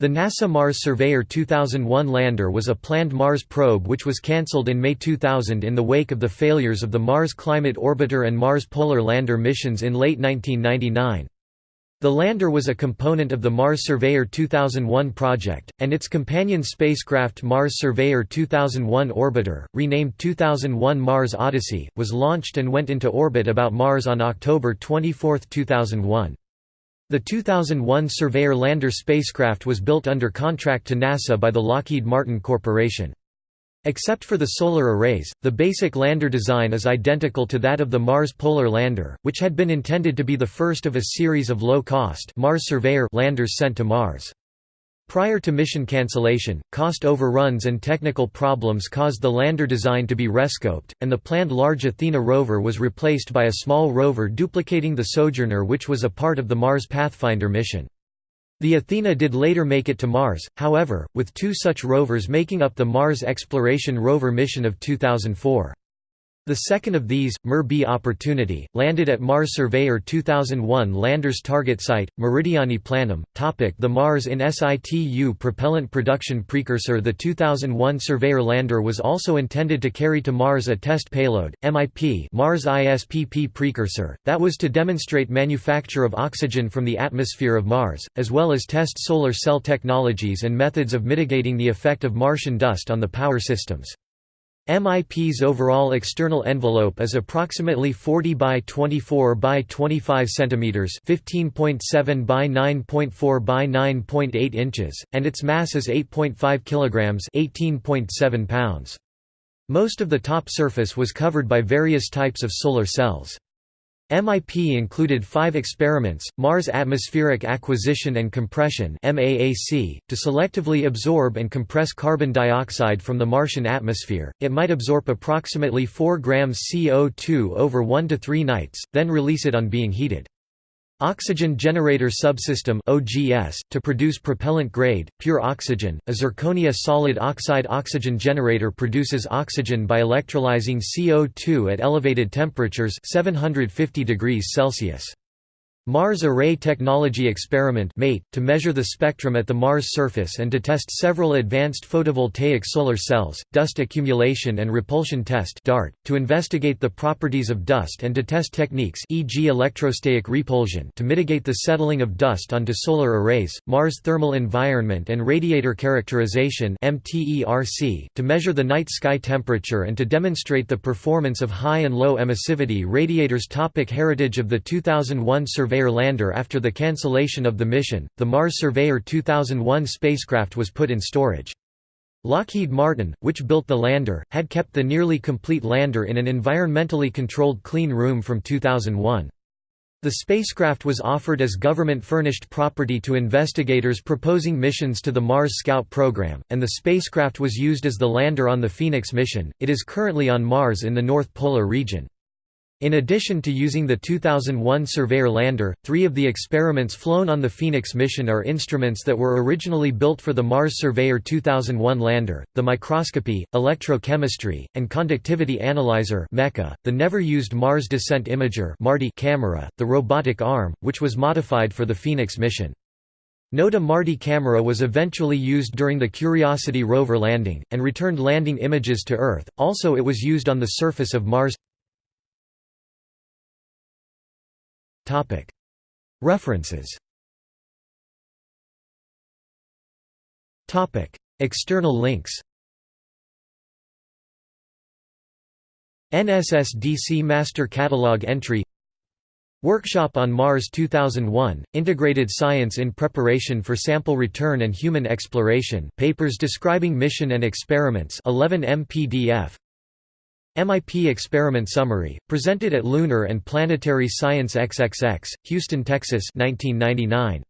The NASA Mars Surveyor 2001 lander was a planned Mars probe which was cancelled in May 2000 in the wake of the failures of the Mars Climate Orbiter and Mars Polar Lander missions in late 1999. The lander was a component of the Mars Surveyor 2001 project, and its companion spacecraft Mars Surveyor 2001 Orbiter, renamed 2001 Mars Odyssey, was launched and went into orbit about Mars on October 24, 2001. The 2001 Surveyor lander spacecraft was built under contract to NASA by the Lockheed Martin Corporation. Except for the solar arrays, the basic lander design is identical to that of the Mars Polar Lander, which had been intended to be the first of a series of low-cost Mars Surveyor landers sent to Mars. Prior to mission cancellation, cost overruns and technical problems caused the lander design to be rescoped, and the planned large Athena rover was replaced by a small rover duplicating the Sojourner which was a part of the Mars Pathfinder mission. The Athena did later make it to Mars, however, with two such rovers making up the Mars Exploration Rover mission of 2004. The second of these, MER-B Opportunity, landed at Mars Surveyor 2001 lander's target site, Meridiani Planum. Topic the Mars in situ propellant production precursor The 2001 Surveyor lander was also intended to carry to Mars a test payload, MIP Mars ISPP precursor, that was to demonstrate manufacture of oxygen from the atmosphere of Mars, as well as test solar cell technologies and methods of mitigating the effect of Martian dust on the power systems. MIP's overall external envelope is approximately 40 by 24 by 25 centimeters, 15.7 by 9.4 by 9.8 inches, and its mass is 8.5 kilograms, 18.7 pounds. Most of the top surface was covered by various types of solar cells. MIP included five experiments, Mars Atmospheric Acquisition and Compression MAAC, to selectively absorb and compress carbon dioxide from the Martian atmosphere. It might absorb approximately 4 grams CO2 over 1 to 3 nights, then release it on being heated. Oxygen Generator Subsystem (OGS) to produce propellant-grade pure oxygen. A zirconia solid oxide oxygen generator produces oxygen by electrolyzing CO2 at elevated temperatures 750 degrees Celsius. Mars Array Technology Experiment to measure the spectrum at the Mars surface and to test several advanced photovoltaic solar cells, dust accumulation and repulsion test to investigate the properties of dust and to test techniques e.g. electrostatic repulsion to mitigate the settling of dust onto solar arrays, Mars Thermal Environment and Radiator Characterization to measure the night sky temperature and to demonstrate the performance of high and low emissivity radiators Topic Heritage of the 2001 survey Surveyor lander After the cancellation of the mission, the Mars Surveyor 2001 spacecraft was put in storage. Lockheed Martin, which built the lander, had kept the nearly complete lander in an environmentally controlled clean room from 2001. The spacecraft was offered as government-furnished property to investigators proposing missions to the Mars Scout program, and the spacecraft was used as the lander on the Phoenix mission. It is currently on Mars in the North Polar region. In addition to using the 2001 Surveyor lander, three of the experiments flown on the Phoenix mission are instruments that were originally built for the Mars Surveyor 2001 lander, the microscopy, electrochemistry, and conductivity analyzer the never-used Mars Descent Imager camera, the robotic arm, which was modified for the Phoenix mission. NOTA MARDI camera was eventually used during the Curiosity rover landing, and returned landing images to Earth, also it was used on the surface of Mars References. External links. NSSDC Master Catalog entry. Workshop on Mars 2001, Integrated Science in Preparation for Sample Return and Human Exploration. Papers describing mission and experiments 11 MPDF MIP Experiment Summary, presented at Lunar and Planetary Science XXX, Houston, Texas 1999.